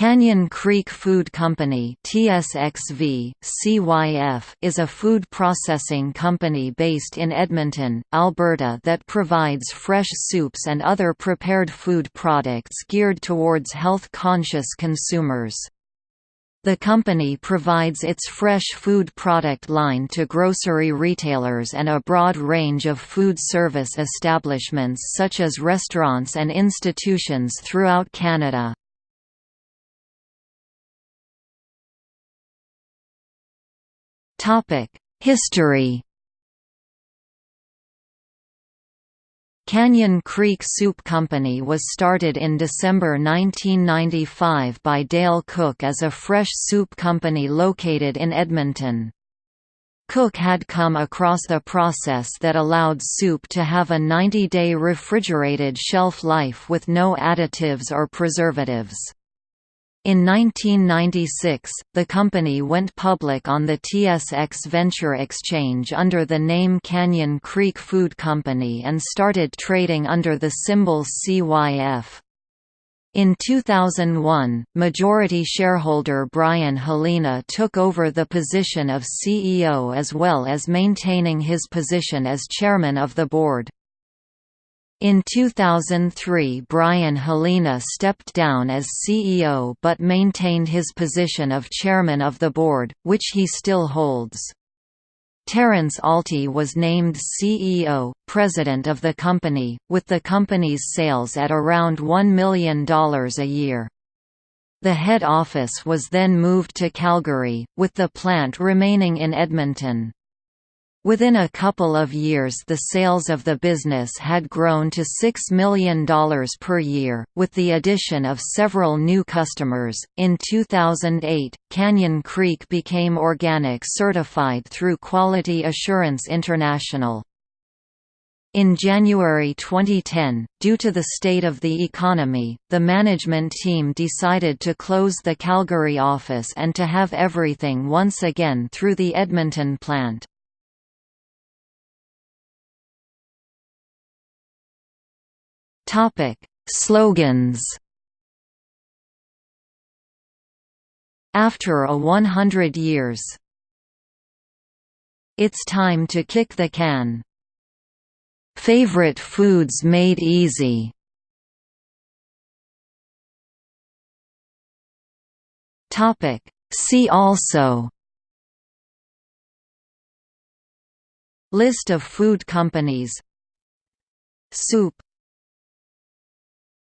Canyon Creek Food Company TSXV, CYF, is a food processing company based in Edmonton, Alberta that provides fresh soups and other prepared food products geared towards health-conscious consumers. The company provides its fresh food product line to grocery retailers and a broad range of food service establishments such as restaurants and institutions throughout Canada. History Canyon Creek Soup Company was started in December 1995 by Dale Cook as a fresh soup company located in Edmonton. Cook had come across a process that allowed soup to have a 90-day refrigerated shelf life with no additives or preservatives. In 1996, the company went public on the TSX Venture Exchange under the name Canyon Creek Food Company and started trading under the symbol CYF. In 2001, majority shareholder Brian Helena took over the position of CEO as well as maintaining his position as chairman of the board. In 2003 Brian Helena stepped down as CEO but maintained his position of chairman of the board, which he still holds. Terence Alty was named CEO, president of the company, with the company's sales at around $1 million a year. The head office was then moved to Calgary, with the plant remaining in Edmonton. Within a couple of years the sales of the business had grown to $6 million per year, with the addition of several new customers. In 2008, Canyon Creek became organic certified through Quality Assurance International. In January 2010, due to the state of the economy, the management team decided to close the Calgary office and to have everything once again through the Edmonton plant. Topic: Slogans. After a 100 years. It's time to kick the can. Favorite foods made easy. Topic: See also List of food companies Soup